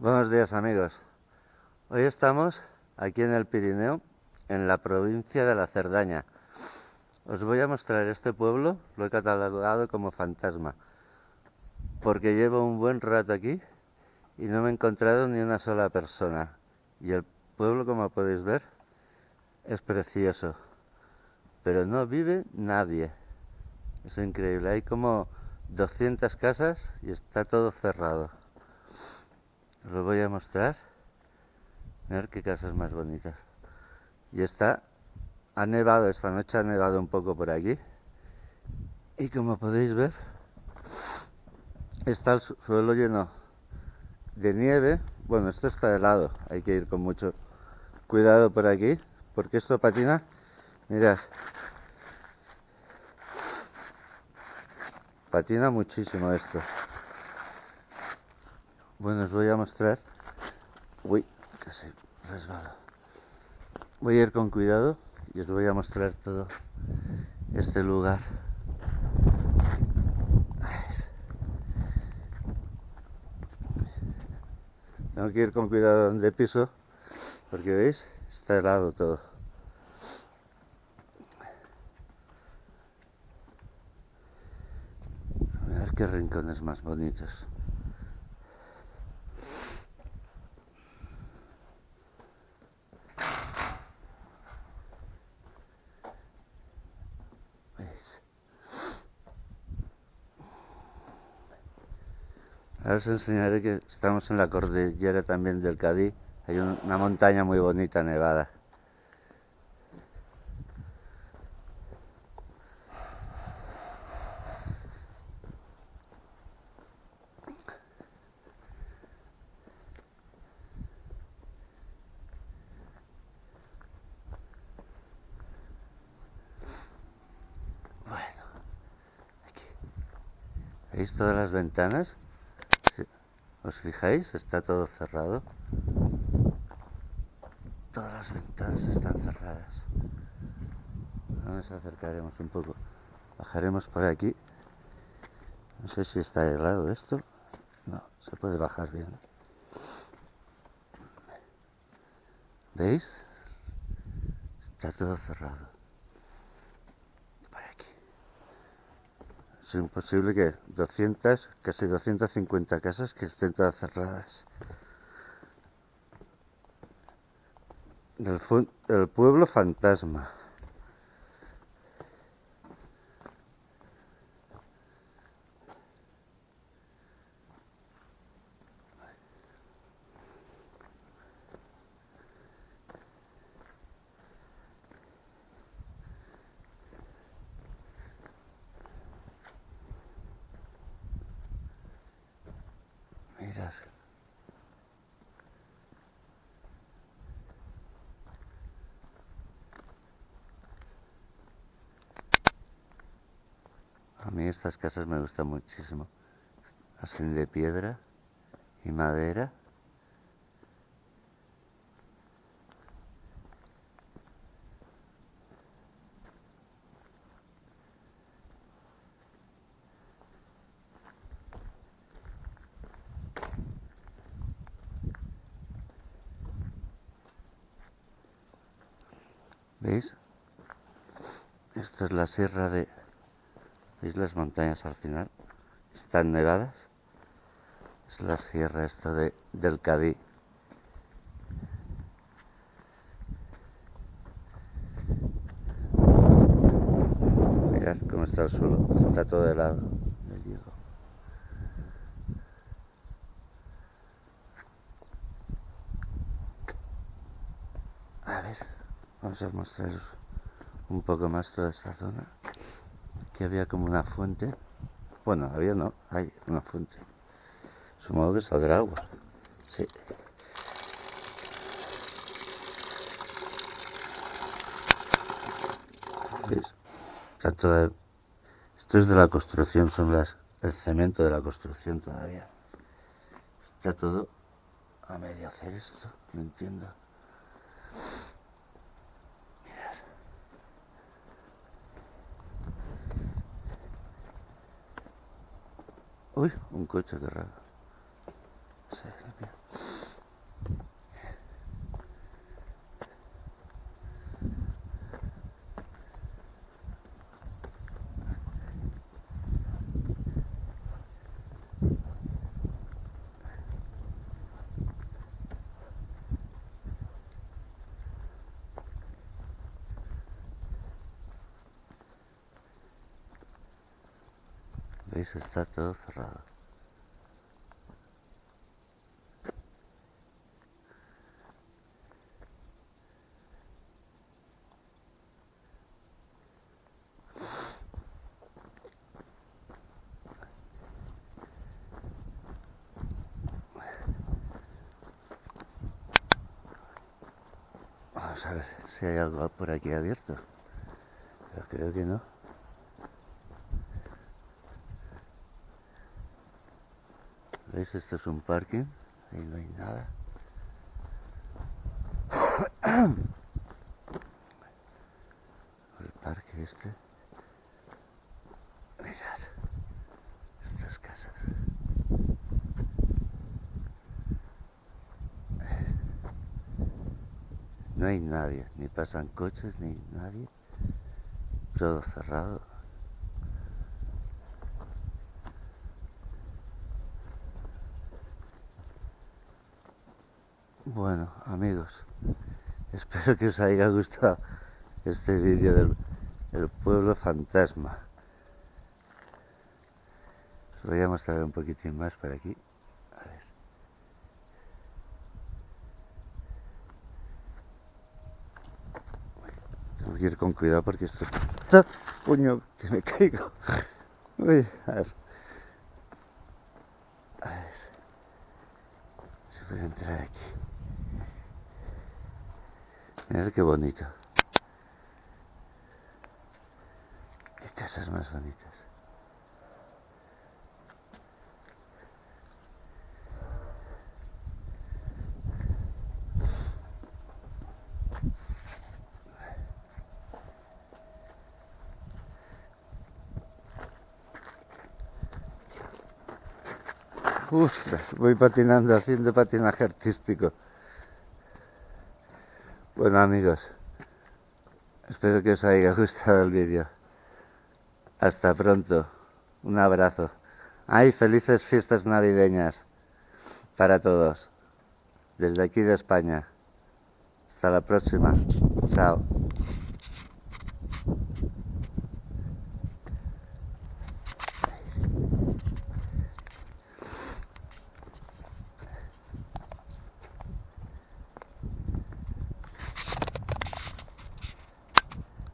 Buenos días amigos. Hoy estamos aquí en el Pirineo, en la provincia de la Cerdaña. Os voy a mostrar este pueblo, lo he catalogado como fantasma, porque llevo un buen rato aquí y no me he encontrado ni una sola persona. Y el pueblo, como podéis ver, es precioso, pero no vive nadie. Es increíble, hay como 200 casas y está todo cerrado. Os lo voy a mostrar. ver qué casas más bonitas. Y está, ha nevado, esta noche ha nevado un poco por aquí. Y como podéis ver, está el suelo lleno de nieve. Bueno, esto está helado, hay que ir con mucho cuidado por aquí, porque esto patina. Mirad, patina muchísimo esto. Bueno, os voy a mostrar. Uy, casi resbalo. Voy a ir con cuidado y os voy a mostrar todo este lugar. Tengo que ir con cuidado donde piso porque veis, está helado todo. A ver qué rincones más bonitos. Ahora os enseñaré que estamos en la cordillera también del Cadí. Hay una montaña muy bonita nevada. Bueno, aquí. ¿Veis todas las ventanas? ¿Os fijáis? Está todo cerrado. Todas las ventanas están cerradas. Nos acercaremos un poco. Bajaremos por aquí. No sé si está helado esto. No, se puede bajar bien. ¿Veis? Está todo cerrado. Es imposible que 200, casi 250 casas que estén todas cerradas. El, pueblo fantasma. A mí estas casas me gustan muchísimo. Así de piedra y madera. ¿Veis? Esta es la sierra de ¿Veis las montañas al final? Están nevadas. Es la sierra esta de, del Cadí. Mirad cómo está el suelo. Está todo helado. A ver, vamos a mostraros un poco más toda esta zona había como una fuente. Bueno, había no, hay una fuente. Supongo que saldrá agua. Sí. Esto es de la construcción, son las el cemento de la construcción todavía. Está todo a medio hacer esto, no entiendo. Uy, un coche, que raro. ¿Veis? Está todo cerrado. Vamos a ver si hay algo por aquí abierto. Pero creo que no. ¿Veis? Esto es un parking. Ahí no hay nada. El parque este. Mirad. Estas casas. No hay nadie, ni pasan coches, ni nadie. Todo cerrado. Bueno, amigos, espero que os haya gustado este vídeo del pueblo fantasma. Os voy a mostrar un poquitín más por aquí. A ver. Tengo que ir con cuidado porque esto está... ¡Puño! Que me caigo. Uy, a ver. A ver. Se puede entrar aquí. Mirad qué bonito. Qué casas más bonitas. Uf, voy patinando, haciendo patinaje artístico. Bueno amigos, espero que os haya gustado el vídeo. Hasta pronto. Un abrazo. Ay, felices fiestas navideñas para todos. Desde aquí de España. Hasta la próxima. Chao.